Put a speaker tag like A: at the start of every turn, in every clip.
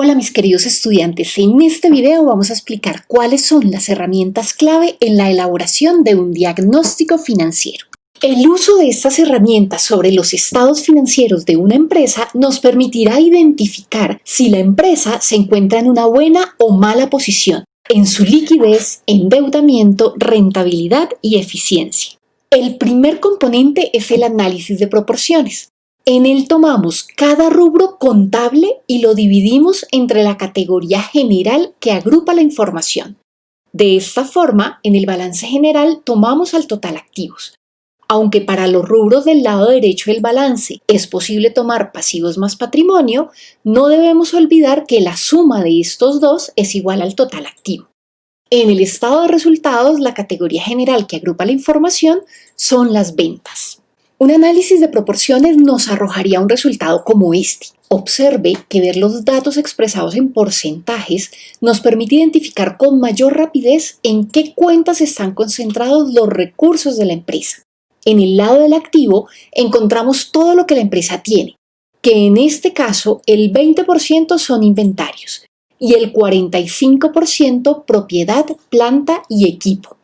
A: Hola mis queridos estudiantes, en este video vamos a explicar cuáles son las herramientas clave en la elaboración de un diagnóstico financiero. El uso de estas herramientas sobre los estados financieros de una empresa nos permitirá identificar si la empresa se encuentra en una buena o mala posición en su liquidez, endeudamiento, rentabilidad y eficiencia. El primer componente es el análisis de proporciones. En él tomamos cada rubro contable y lo dividimos entre la categoría general que agrupa la información. De esta forma, en el balance general tomamos al total activos. Aunque para los rubros del lado derecho del balance es posible tomar pasivos más patrimonio, no debemos olvidar que la suma de estos dos es igual al total activo. En el estado de resultados, la categoría general que agrupa la información son las ventas. Un análisis de proporciones nos arrojaría un resultado como este. Observe que ver los datos expresados en porcentajes nos permite identificar con mayor rapidez en qué cuentas están concentrados los recursos de la empresa. En el lado del activo encontramos todo lo que la empresa tiene, que en este caso el 20% son inventarios y el 45% propiedad, planta y equipo.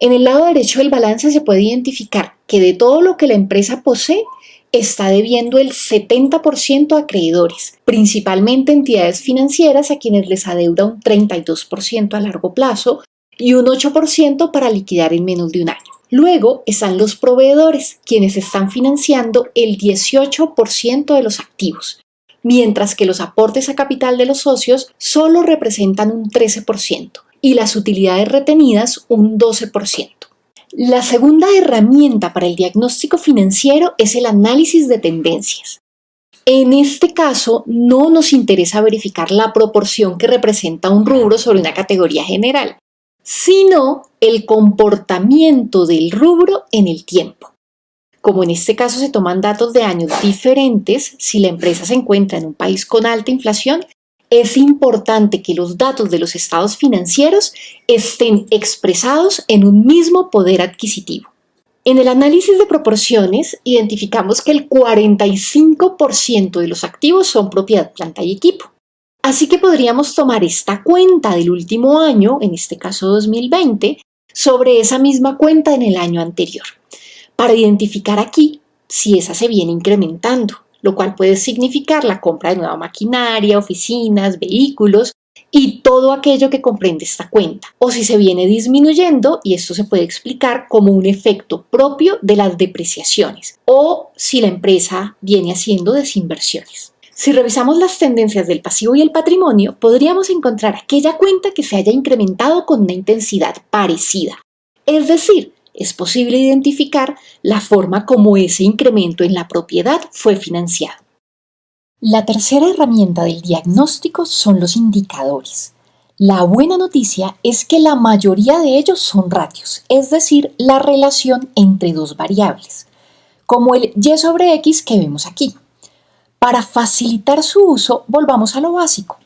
A: En el lado derecho del balance se puede identificar que de todo lo que la empresa posee, está debiendo el 70% a acreedores, principalmente entidades financieras a quienes les adeuda un 32% a largo plazo y un 8% para liquidar en menos de un año. Luego están los proveedores, quienes están financiando el 18% de los activos, mientras que los aportes a capital de los socios solo representan un 13% y las utilidades retenidas un 12%. La segunda herramienta para el diagnóstico financiero es el análisis de tendencias. En este caso, no nos interesa verificar la proporción que representa un rubro sobre una categoría general, sino el comportamiento del rubro en el tiempo. Como en este caso se toman datos de años diferentes, si la empresa se encuentra en un país con alta inflación, es importante que los datos de los estados financieros estén expresados en un mismo poder adquisitivo. En el análisis de proporciones identificamos que el 45% de los activos son propiedad, planta y equipo. Así que podríamos tomar esta cuenta del último año, en este caso 2020, sobre esa misma cuenta en el año anterior, para identificar aquí si esa se viene incrementando lo cual puede significar la compra de nueva maquinaria, oficinas, vehículos y todo aquello que comprende esta cuenta, o si se viene disminuyendo, y esto se puede explicar como un efecto propio de las depreciaciones, o si la empresa viene haciendo desinversiones. Si revisamos las tendencias del pasivo y el patrimonio, podríamos encontrar aquella cuenta que se haya incrementado con una intensidad parecida, es decir, es posible identificar la forma como ese incremento en la propiedad fue financiado. La tercera herramienta del diagnóstico son los indicadores. La buena noticia es que la mayoría de ellos son ratios, es decir, la relación entre dos variables, como el y sobre x que vemos aquí. Para facilitar su uso, volvamos a lo básico.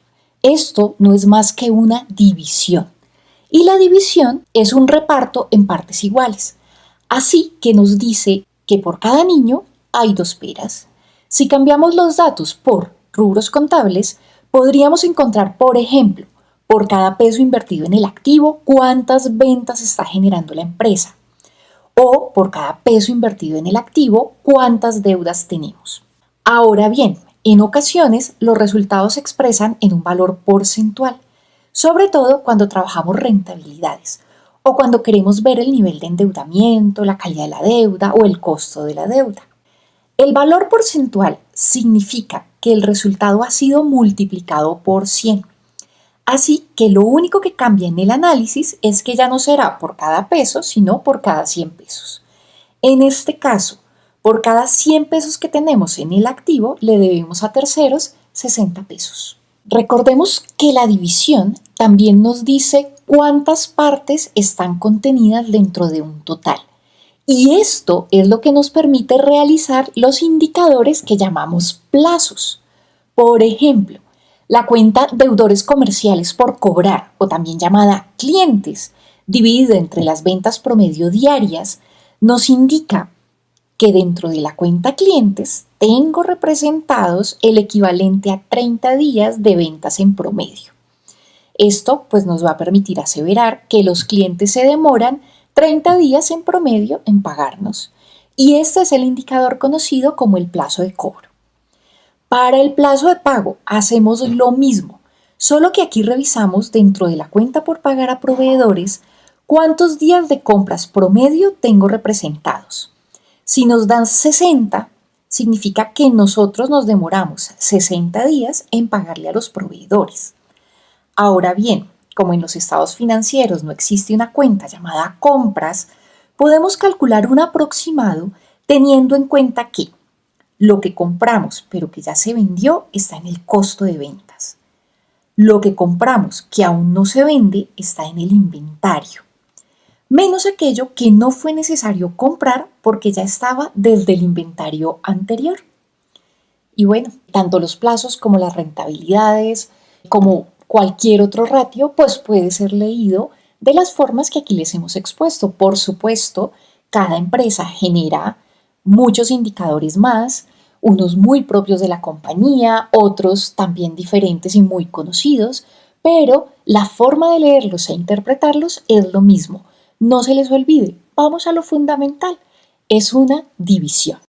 A: Esto no es más que una división y la división es un reparto en partes iguales. Así que nos dice que por cada niño hay dos peras. Si cambiamos los datos por rubros contables, podríamos encontrar, por ejemplo, por cada peso invertido en el activo, cuántas ventas está generando la empresa. O por cada peso invertido en el activo, cuántas deudas tenemos. Ahora bien, en ocasiones los resultados se expresan en un valor porcentual sobre todo cuando trabajamos rentabilidades o cuando queremos ver el nivel de endeudamiento, la calidad de la deuda o el costo de la deuda. El valor porcentual significa que el resultado ha sido multiplicado por 100. Así que lo único que cambia en el análisis es que ya no será por cada peso, sino por cada 100 pesos. En este caso, por cada 100 pesos que tenemos en el activo, le debemos a terceros 60 pesos. Recordemos que la división también nos dice cuántas partes están contenidas dentro de un total. Y esto es lo que nos permite realizar los indicadores que llamamos plazos. Por ejemplo, la cuenta deudores comerciales por cobrar, o también llamada clientes, dividida entre las ventas promedio diarias, nos indica que dentro de la cuenta clientes tengo representados el equivalente a 30 días de ventas en promedio. Esto pues nos va a permitir aseverar que los clientes se demoran 30 días en promedio en pagarnos y este es el indicador conocido como el plazo de cobro. Para el plazo de pago hacemos lo mismo, solo que aquí revisamos dentro de la cuenta por pagar a proveedores cuántos días de compras promedio tengo representados. Si nos dan 60, significa que nosotros nos demoramos 60 días en pagarle a los proveedores. Ahora bien, como en los estados financieros no existe una cuenta llamada compras, podemos calcular un aproximado teniendo en cuenta que lo que compramos pero que ya se vendió está en el costo de ventas. Lo que compramos que aún no se vende está en el inventario. Menos aquello que no fue necesario comprar porque ya estaba desde el inventario anterior. Y bueno, tanto los plazos como las rentabilidades, como cualquier otro ratio, pues puede ser leído de las formas que aquí les hemos expuesto. Por supuesto, cada empresa genera muchos indicadores más, unos muy propios de la compañía, otros también diferentes y muy conocidos, pero la forma de leerlos e interpretarlos es lo mismo. No se les olvide, vamos a lo fundamental, es una división.